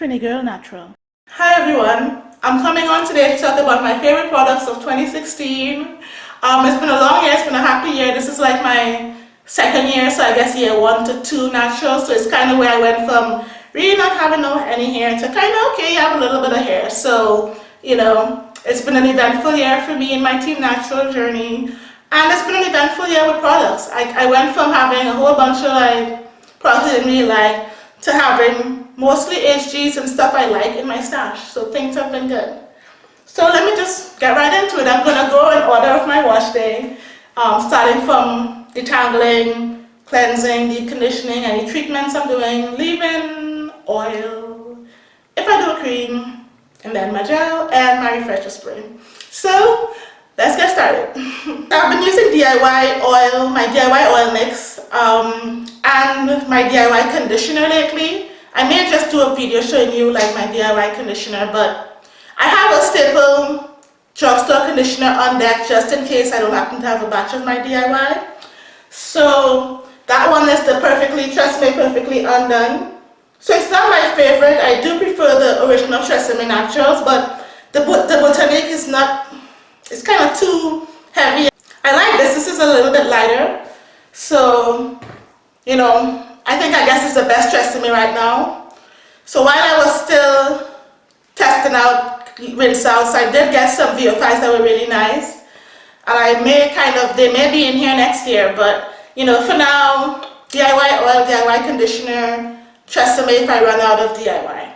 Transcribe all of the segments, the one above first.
Trini Girl Natural. Hi everyone, I'm coming on today to talk about my favorite products of 2016. Um, it's been a long year, it's been a happy year. This is like my second year, so I guess year one to two natural. So it's kind of where I went from really not having no any hair to kind of okay, I have a little bit of hair. So, you know, it's been an eventful year for me in my Team Natural journey. And it's been an eventful year with products. I, I went from having a whole bunch of like products I didn't really like to having mostly HGs and stuff I like in my stash. So things have been good. So let me just get right into it. I'm going to go in order of my wash day, um, starting from detangling, cleansing, deep conditioning, any treatments I'm doing, leave-in, oil, if I do a cream, and then my gel and my refresher spray. So let's get started. I've been using DIY oil, my DIY oil mix, um, and my DIY conditioner lately. I may just do a video showing you like my DIY conditioner, but I have a staple drugstore conditioner on deck just in case I don't happen to have a batch of my DIY. So that one is the Perfectly Tresemme Perfectly Undone. So it's not my favorite. I do prefer the original Tresemme Naturals, but the, the Botanique is not, it's kind of too heavy. I like this. This is a little bit lighter. So, you know, think I guess it's the best dress to me right now. So while I was still testing out rinse outs, I did get some VO5s that were really nice. And I may kind of, they may be in here next year, but you know, for now, DIY oil, DIY conditioner, Tresemme if I run out of DIY.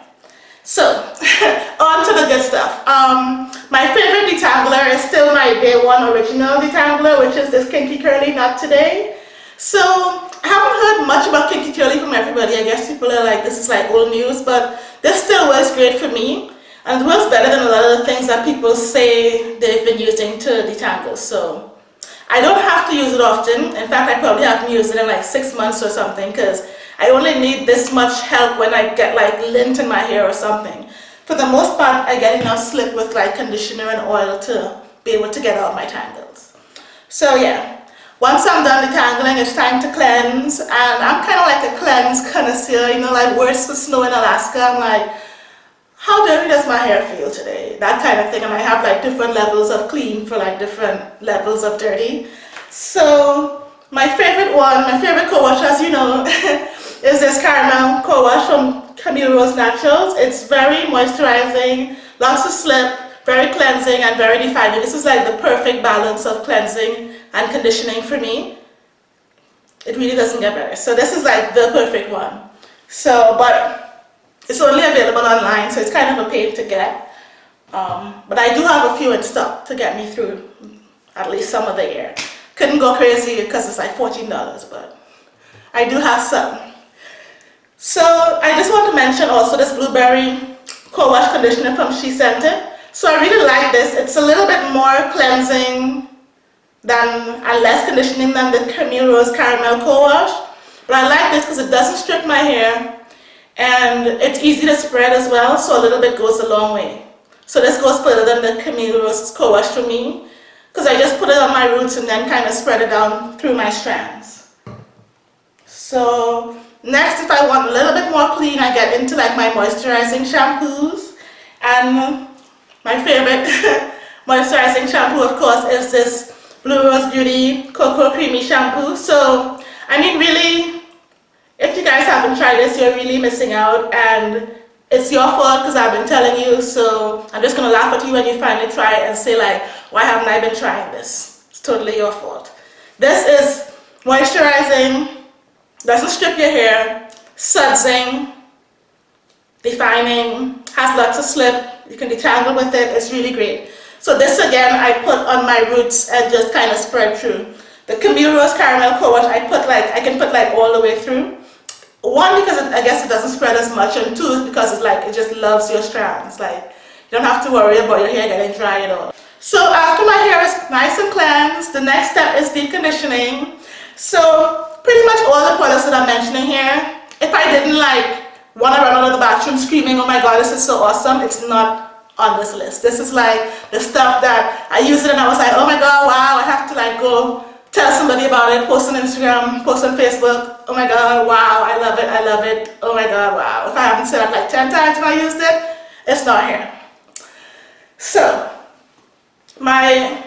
So, on to the good stuff. Um, my favorite detangler is still my day one original detangler, which is this Kinky Curly Knot Today. So I haven't heard much about Kinky Curly from everybody. I guess people are like, this is like old news, but this still works great for me. And it works better than a lot of the things that people say they've been using to detangle. So I don't have to use it often. In fact, I probably haven't used it in like six months or something because I only need this much help when I get like lint in my hair or something. For the most part, I get enough slip with like conditioner and oil to be able to get out my tangles. So yeah, once I'm done detangling, it's time to cleanse. And I'm kind of like a cleanse connoisseur, you know, like worse for snow in Alaska. I'm like, how dirty does my hair feel today? That kind of thing. And I have like different levels of clean for like different levels of dirty. So my favorite one, my favorite co-wash, as you know, is this caramel co-wash from Camille Rose Naturals. It's very moisturizing, lots of slip, very cleansing and very defining. This is like the perfect balance of cleansing and conditioning for me. It really doesn't get better. So this is like the perfect one. So, but it's only available online, so it's kind of a pain to get. Um, but I do have a few in stock to get me through at least some of the year. Couldn't go crazy because it's like $14, but I do have some. So I just want to mention also this blueberry co-wash conditioner from SheScentIt. So I really like this. It's a little bit more cleansing than and less conditioning than the Camille Rose Caramel Co-Wash. But I like this because it doesn't strip my hair and it's easy to spread as well, so a little bit goes a long way. So this goes further than the Camille Rose Co-Wash for me because I just put it on my roots and then kind of spread it down through my strands. So next, if I want a little bit more clean, I get into like my moisturizing shampoos. And my favorite moisturizing shampoo, of course, is this Blue Rose Beauty Cocoa Creamy Shampoo. So, I mean, really, if you guys haven't tried this, you're really missing out. And it's your fault because I've been telling you. So, I'm just going to laugh at you when you finally try it and say, like, why haven't I been trying this? It's totally your fault. This is moisturizing, doesn't strip your hair, sudsing, defining, has lots of slip. You can detangle with it. It's really great. So this again, I put on my roots and just kind of spread through. The Camille Rose Caramel Co-Wash, I put like, I can put like all the way through. One, because it, I guess it doesn't spread as much, and two, because it's like, it just loves your strands. Like, you don't have to worry about your hair getting dry at all. So after my hair is nice and cleansed, the next step is deep conditioning. So pretty much all the products that I'm mentioning here, if I didn't like want to run out of the bathroom screaming, oh my god, this is so awesome, it's not on this list. This is like the stuff that I used it and I was like, oh my god, wow, I have to like go tell somebody about it, post on Instagram, post on Facebook. Oh my God, wow, I love it, I love it. Oh my God, wow. If I haven't said it like 10 times when I used it, it's not here. So, my,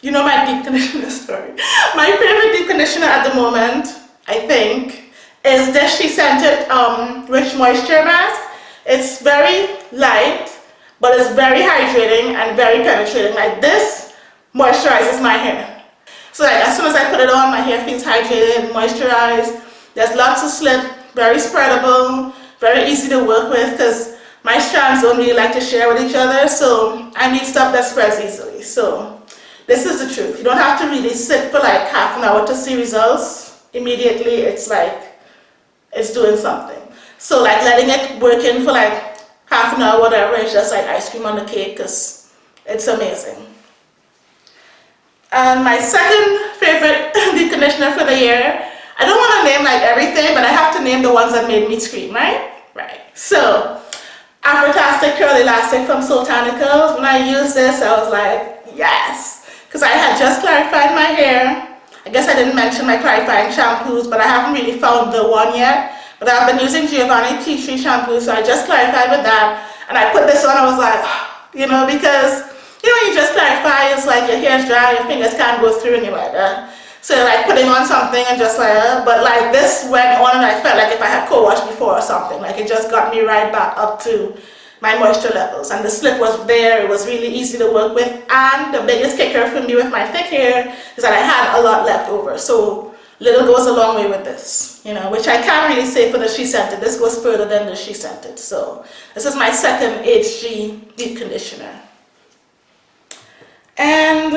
you know my deep conditioner story. My favorite deep conditioner at the moment, I think, is this SheScentIt um, Rich Moisture Mask. It's very light, but it's very hydrating and very penetrating. Like this moisturizes my hair. So like as soon as I put it on, my hair feels hydrated, moisturized. There's lots of slip, very spreadable, very easy to work with because my strands don't really like to share with each other. So I need stuff that spreads easily. So this is the truth. You don't have to really sit for like half an hour to see results. Immediately it's like, it's doing something. So like letting it work in for like half an hour, whatever, it's just like ice cream on the cake because it's amazing. And my second favorite deep conditioner for the year, I don't want to name like everything, but I have to name the ones that made me scream, right? Right. So, Afrotastic Curl Elastic from Soultanicals. When I used this, I was like, yes. Because I had just clarified my hair. I guess I didn't mention my clarifying shampoos, but I haven't really found the one yet. But I've been using Giovanni Tea Tree shampoo, so I just clarified with that. And I put this on, I was like, you know, because you know, you just clarify, it's like your hair's dry, your fingers can't go through and you're like, uh. So like putting on something and just like, uh, but like this went on and I felt like if I had co-washed before or something, like it just got me right back up to my moisture levels and the slip was there, it was really easy to work with and the biggest kicker for me with my thick hair is that I had a lot left over. So little goes a long way with this, you know, which I can't really say for the SheScentIt. This goes further than the SheScentIt. So this is my second HG deep conditioner. And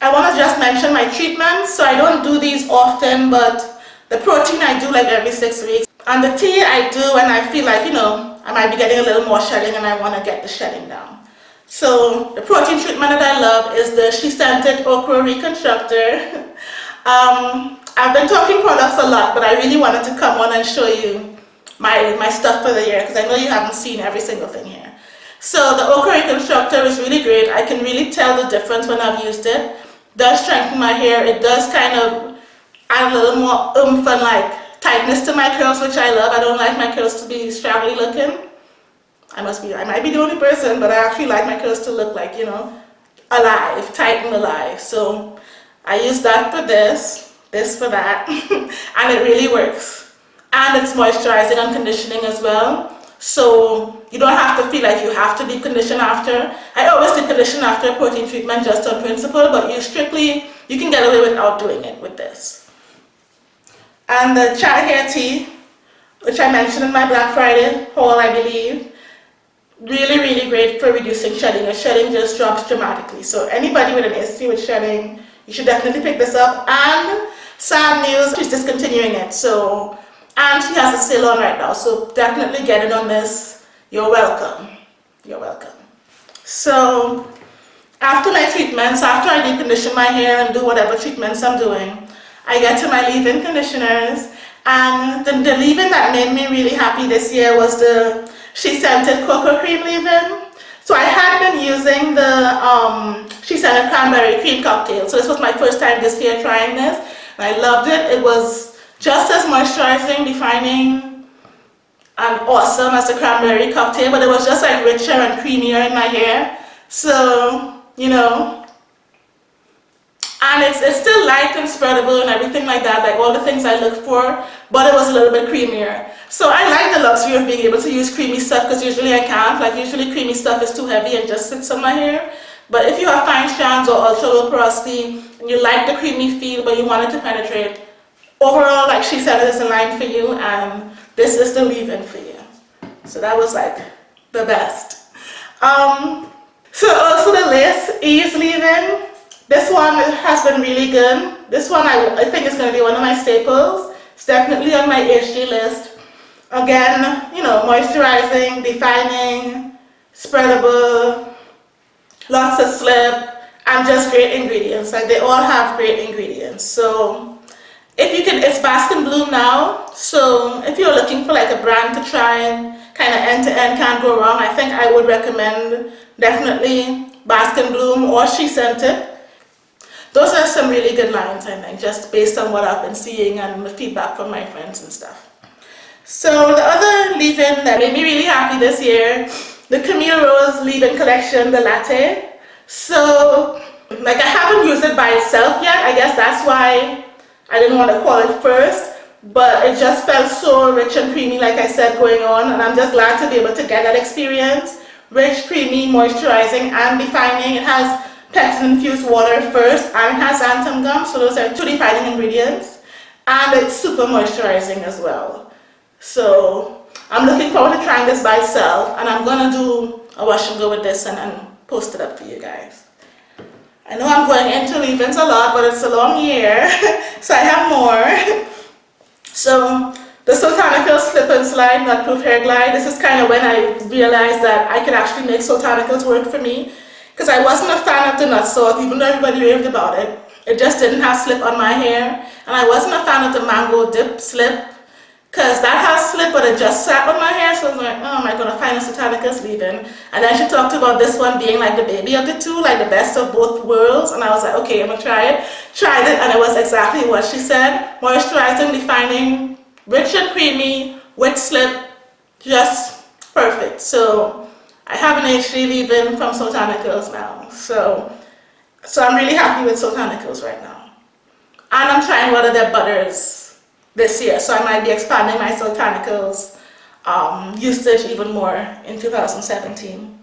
I want to just mention my treatments. So I don't do these often, but the protein I do like every six weeks. And the tea I do when I feel like, you know, I might be getting a little more shedding and I want to get the shedding down. So the protein treatment that I love is the SheScentIt Okra Reconstructor. um, I've been talking products a lot, but I really wanted to come on and show you my, my stuff for the year because I know you haven't seen every single thing here. So the Okra Reconstructor is really great. I can really tell the difference when I've used it. Does strengthen my hair. It does kind of add a little more oomph and like tightness to my curls, which I love. I don't like my curls to be straggly looking. I must be, I might be the only person, but I actually like my curls to look like, you know, alive, tight and alive. So I use that for this, this for that, and it really works. And it's moisturizing and conditioning as well. So you don't have to feel like you have to deep condition after. I always deep condition after a protein treatment just on principle, but you strictly, you can get away without doing it with this. And the chai hair tea, which I mentioned in my Black Friday haul, I believe, really, really great for reducing shedding. Your shedding just drops dramatically. So anybody with an issue with shedding, you should definitely pick this up. And sad news, she's discontinuing it. So and she has a sale on right now. So definitely get it on this. You're welcome. You're welcome. So after my treatments after I deep condition my hair and do whatever treatments I'm doing I get to my leave-in conditioners. And the, the leave-in that made me really happy this year was the SheScentIt cocoa cream leave-in. So I had been using the um, SheScentIt cranberry cream cocktail so this was my first time this year trying this and I loved it it was just as moisturizing, defining, and awesome as the cranberry cocktail, but it was just like richer and creamier in my hair. So, you know, and it's, it's still light and spreadable and everything like that, like all the things I look for, but it was a little bit creamier. So I like the luxury of being able to use creamy stuff because usually I can't. Like usually creamy stuff is too heavy and just sits on my hair. But if you have fine strands or ultra low porosity and you like the creamy feel but you want it to penetrate, overall, like she said, it is a line for you and this is the leave-in for you. So that was like the best. Um, so also the lace ease leave-in. This one has been really good. This one I, I think is going to be one of my staples. It's definitely on my HG list. Again, you know, moisturizing, defining, spreadable, lots of slip, and just great ingredients. Like they all have great ingredients. So if you can, it's Bask and Bloom now. So if you're looking for like a brand to try and kind of end to end can't go wrong, I think I would recommend definitely Bask and Bloom or SheScentIt. those are some really good lines, I think, just based on what I've been seeing and the feedback from my friends and stuff. So the other leave-in that made me really happy this year, the Camille Rose leave-in collection, the latte. So, like I haven't used it by itself yet. I guess that's why I didn't want to call it first. But it just felt so rich and creamy, like I said, going on. And I'm just glad to be able to get that experience. Rich, creamy, moisturizing, and defining. It has pepsin infused water first and it has xanthan gum. So those are two defining ingredients. And it's super moisturizing as well. So I'm looking forward to trying this by itself. And I'm going to do a wash and go with this and, and post it up for you guys. I know I'm going into leave-ins a lot, but it's a long year, so I have more. so the Soultanicals Slip and Slide Knot Proof Hair Glide, this is kind of when I realized that I could actually make Soultanicals work for me. Because I wasn't a fan of the nut salt, even though everybody raved about it. It just didn't have slip on my hair. And I wasn't a fan of the mango dip slip because that has slip but it just sat on my hair so I was like oh gonna find a Soultanicals leave-in and then she talked about this one being like the baby of the two like the best of both worlds and I was like okay I'm gonna try it. Tried it and it was exactly what she said. Moisturizing defining rich and creamy with slip just perfect. So I have an HG leave-in from Soultanicals now. So so I'm really happy with Soultanicals right now. And I'm trying one of their butters this year. So I might be expanding my Soultanicals um, usage even more in 2017.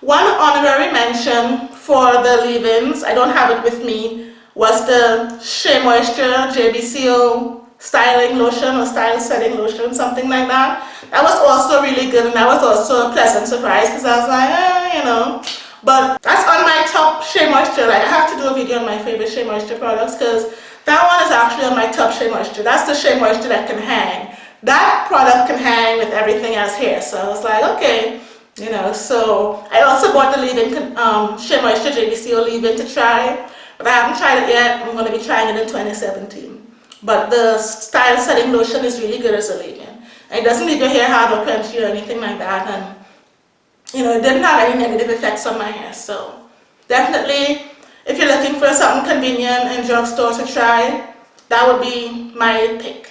One honorary mention for the leave-ins, I don't have it with me, was the Shea Moisture JBCO styling lotion or style setting lotion, something like that. That was also really good and that was also a pleasant surprise because I was like, eh, you know. But that's on my top Shea Moisture. Like I have to do a video on my favorite Shea Moisture products because that one is actually on my top Shea Moisture. That's the Shea Moisture that can hang. That product can hang with everything else here. So I was like, okay, you know, so I also bought the leave-in um, Shea Moisture JBCO leave-in to try, but I haven't tried it yet. I'm going to be trying it in 2017. But the style setting lotion is really good as a leave-in. It doesn't leave your hair hard or crunchy or anything like that. And, you know, it didn't have any negative effects on my hair. So definitely if you're looking for something convenient in drugstore to try, that would be my pick.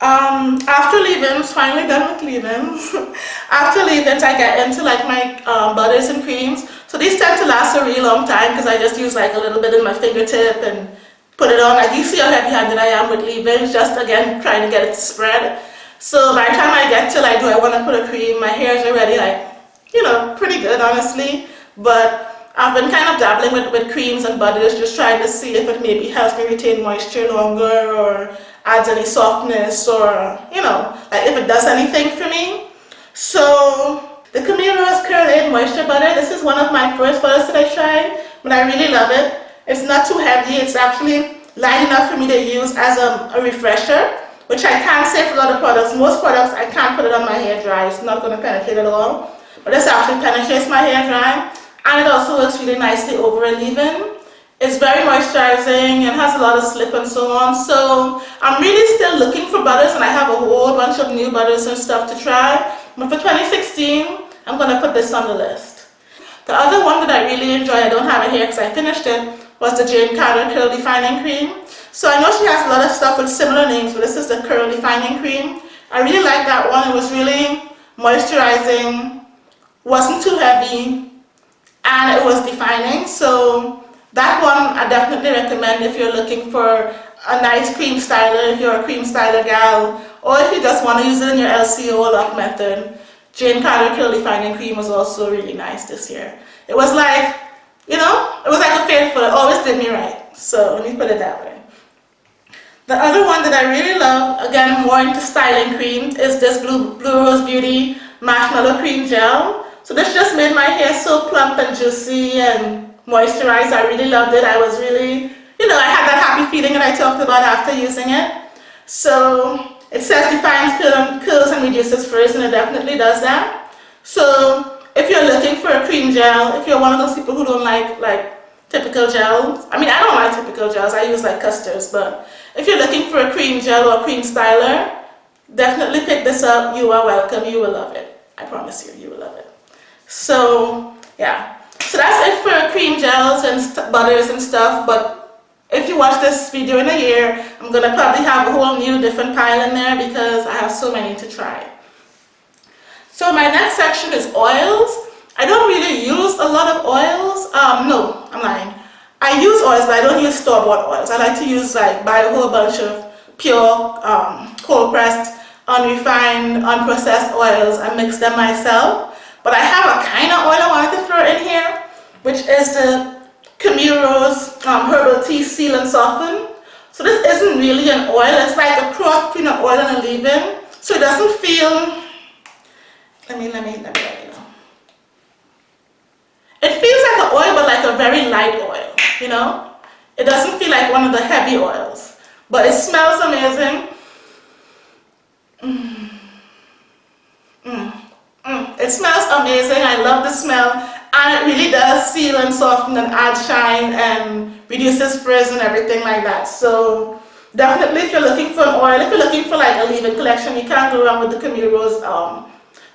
Um, after leave-ins, finally done with leave-ins. after leave-ins, I get into like my um, butters and creams. So these tend to last a really long time because I just use like a little bit in my fingertip and put it on. Like you see how heavy-handed I am with leave-ins, just again trying to get it to spread. So by the time I get to like, do I want to put a cream, my hair is already like, you know, pretty good honestly. But I've been kind of dabbling with, with creams and butters, just trying to see if it maybe helps me retain moisture longer or adds any softness or, you know, like if it does anything for me. So the Camille Rose Curl Moisture Butter, this is one of my first butters that I tried, but I really love it. It's not too heavy, it's actually light enough for me to use as a, a refresher, which I can't say for other products. Most products, I can't put it on my hair dry, it's not going to penetrate at all. But this actually penetrates my hair dry and it also works really nicely over a leave-in. It's very moisturizing and has a lot of slip and so on. So I'm really still looking for butters and I have a whole bunch of new butters and stuff to try. But for 2016, I'm going to put this on the list. The other one that I really enjoy, I don't have it here because I finished it, was the Jane Carter Curl Defining Cream. So I know she has a lot of stuff with similar names, but this is the Curl Defining Cream. I really like that one. It was really moisturizing, wasn't too heavy, and it was defining so that one I definitely recommend if you're looking for a nice cream styler, if you're a cream styler gal, or if you just want to use it in your LCO lock method. Jane Carter Curl Defining Cream was also really nice this year. It was like, you know, it was like a faithful, it always did me right. So let me put it that way. The other one that I really love, again more into styling cream, is this Blue, Blue Rose Beauty Marshmallow Cream Gel. So this just made my hair so plump and juicy and moisturized. I really loved it. I was really, you know, I had that happy feeling that I talked about after using it. So it says defines curls and reduces frizz and it definitely does that. So if you're looking for a cream gel, if you're one of those people who don't like like typical gels, I mean I don't like typical gels, I use like custards, but if you're looking for a cream gel or cream styler, definitely pick this up. You are welcome. You will love it. I promise you, you will love it. So yeah, so that's it for cream gels and butters and stuff but if you watch this video in a year I'm gonna probably have a whole new different pile in there because I have so many to try. So my next section is oils. I don't really use a lot of oils. Um no I'm lying. I use oils but I don't use store-bought oils. I like to use like buy a whole bunch of pure um, cold pressed unrefined unprocessed oils and mix them myself but I have a kind of oil I wanted to throw in here, which is the Camille Rose um, Herbal Tea Seal and Soften. So this isn't really an oil, it's like a cross between an oil and a leave-in. So it doesn't feel, let me, let me, let me let you know. It feels like an oil, but like a very light oil, you know? It doesn't feel like one of the heavy oils, but it smells amazing. Mm. Mm. It smells amazing. I love the smell and it really does seal and soften and add shine and reduces frizz and everything like that. So definitely if you're looking for an oil, if you're looking for like a leave-in collection, you can't go wrong with the Camille Rose um,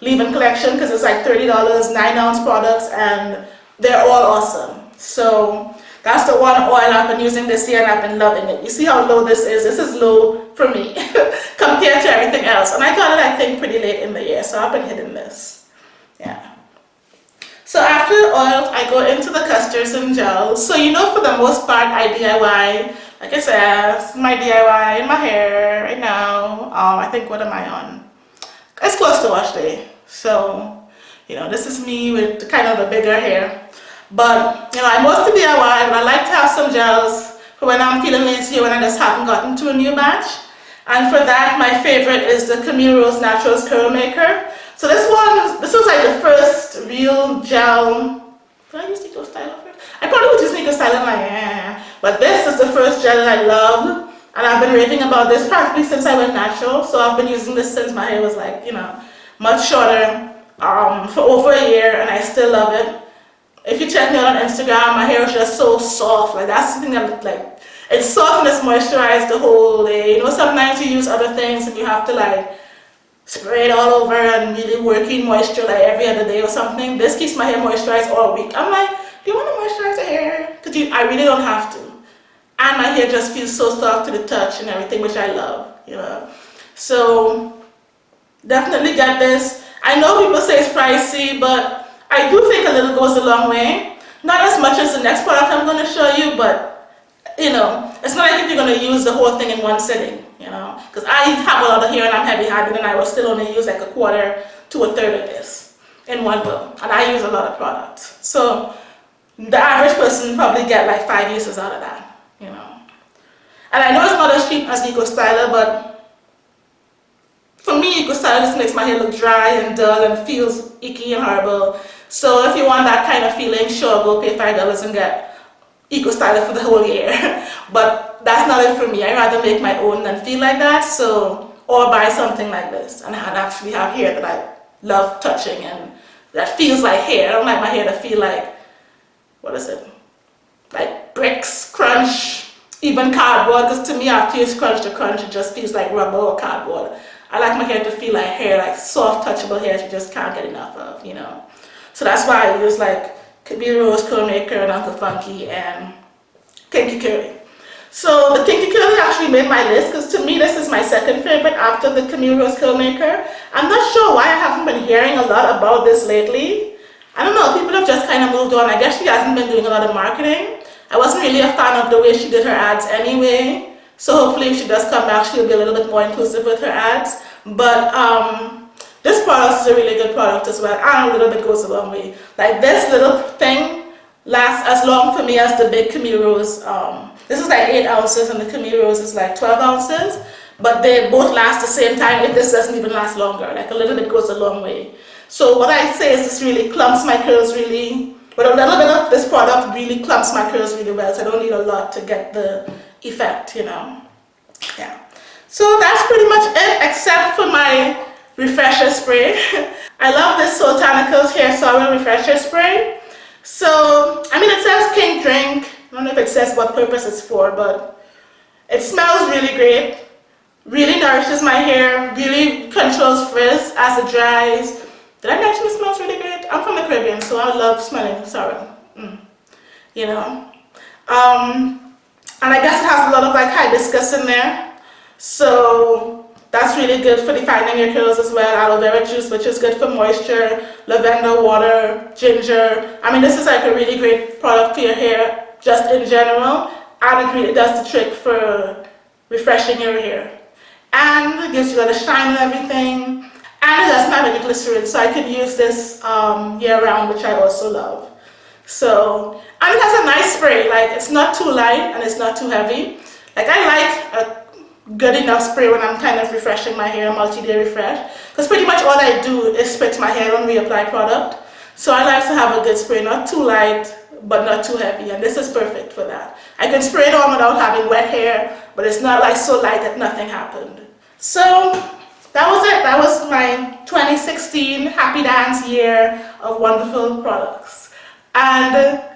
leave-in collection because it's like $30, 9 ounce products and they're all awesome. So that's the one oil I've been using this year and I've been loving it. You see how low this is? This is low for me compared to everything else. And I got it, I think, pretty late in the year, so I've been hitting this. Yeah. So after the oils, I go into the custards and gels. So you know for the most part, I DIY. Like I said, my DIY in my hair right now. Um, I think, what am I on? It's close to wash day. So, you know, this is me with kind of a bigger hair. But, you know, I mostly DIY, but I like to have some gels for when I'm feeling lazy when I just haven't gotten to a new batch. And for that, my favorite is the Camille Rose Naturals Curl Maker. So this one, this was like the first real gel. Did I use Eco Styler first? I probably would use Eco Styler my hair. But this is the first gel that I love. And I've been raving about this practically since I went natural. So I've been using this since my hair was like, you know, much shorter um, for over a year. And I still love it if you check me out on Instagram, my hair is just so soft. Like that's the thing that like it's soft and it's moisturized the whole day. You know, sometimes you use other things and you have to like spray it all over and really working moisture like every other day or something. This keeps my hair moisturized all week. I'm like, do you want to moisturize your hair? Because I really don't have to. And my hair just feels so soft to the touch and everything, which I love, you know. So definitely get this. I know people say it's pricey, but I do think a little goes a long way. Not as much as the next product I'm going to show you, but you know, it's not like if you're going to use the whole thing in one sitting, you know, because I have a lot of hair and I'm heavy-handed and I will still only use like a quarter to a third of this in one go, and I use a lot of products. So the average person probably get like five uses out of that, you know. And I know it's not as cheap as Eco Styler, but for me, Eco Styler just makes my hair look dry and dull and feels icky and horrible. So if you want that kind of feeling, sure, go pay $5 and get Eco Styler for the whole year. but that's not it for me. i rather make my own than feel like that. So, or buy something like this and actually have hair that I love touching and that feels like hair. I don't like my hair to feel like, what is it? Like bricks, crunch, even cardboard. Because to me, after you crunch the crunch, it just feels like rubber or cardboard. I like my hair to feel like hair, like soft, touchable hair you just can't get enough of, you know. So that's why I use like Camille Rose Curl Maker and Uncle Funky and Kinky Curly. So the Kinky Curly actually made my list because to me this is my second favorite after the Camille Rose Curl Maker. I'm not sure why I haven't been hearing a lot about this lately. I don't know, people have just kind of moved on. I guess she hasn't been doing a lot of marketing. I wasn't really a fan of the way she did her ads anyway. So hopefully if she does come back, she'll be a little bit more inclusive with her ads. But um, this product is a really good product as well and a little bit goes a long way. Like this little thing lasts as long for me as the big Camille Rose. Um, this is like 8 ounces and the Camille Rose is like 12 ounces. But they both last the same time if this doesn't even last longer. Like a little bit goes a long way. So what I say is this really clumps my curls really, but a little bit of this product really clumps my curls really well. So I don't need a lot to get the effect, you know. Yeah. So that's pretty much it except for my refresher spray. I love this Soultanicals Hair Sorrel Refresher Spray. So, I mean it says King Drink. I don't know if it says what purpose it's for, but it smells really great. Really nourishes my hair, really controls frizz as it dries. Did I mention it smells really great? I'm from the Caribbean, so I love smelling sorrel. mm, you know. Um, and I guess it has a lot of like hibiscus in there. So that's really good for defining your curls as well. Aloe vera juice, which is good for moisture, lavender water, ginger. I mean, this is like a really great product for your hair just in general. And it really does the trick for refreshing your hair. And it gives you a lot of shine and everything. And it doesn't have any glycerin, so I can use this um, year-round, which I also love. So, and it has a nice spray, like it's not too light and it's not too heavy. Like I like a good enough spray when I'm kind of refreshing my hair, a multi-day refresh. Because pretty much all I do is spritz my hair on reapply product. So I like to have a good spray, not too light, but not too heavy. And this is perfect for that. I can spray it on without having wet hair, but it's not like so light that nothing happened. So that was it. That was my 2016 Happy Dance year of wonderful products. And uh,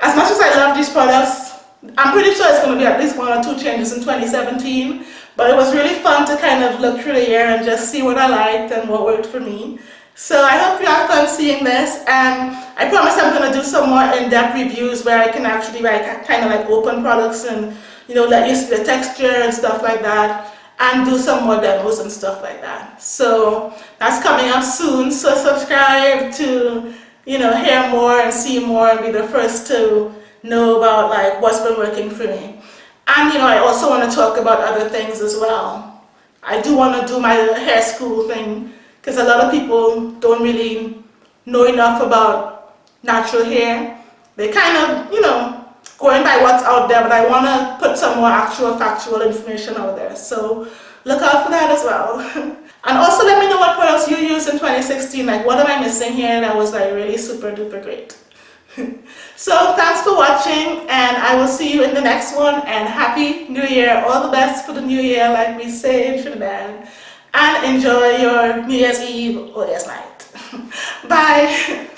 as much as I love these products, I'm pretty sure it's going to be at least one or two changes in 2017. But it was really fun to kind of look through the year and just see what I liked and what worked for me. So I hope you have fun seeing this and I promise I'm going to do some more in-depth reviews where I can actually like kind of like open products and you know let you see the texture and stuff like that and do some more demos and stuff like that. So that's coming up soon. So subscribe to, you know, hear more and see more and be the first to know about like what's been working for me. And you know, I also want to talk about other things as well. I do want to do my hair school thing because a lot of people don't really know enough about natural hair. They kind of, you know, going by what's out there, but I want to put some more actual factual information out there. So look out for that as well. and also let me know what products you used in 2016. Like what am I missing here that was like really super duper great. so thanks for watching and I will see you in the next one and happy new year. All the best for the new year like we say in Trinidad. And enjoy your New Year's Eve or New Year's night. Bye.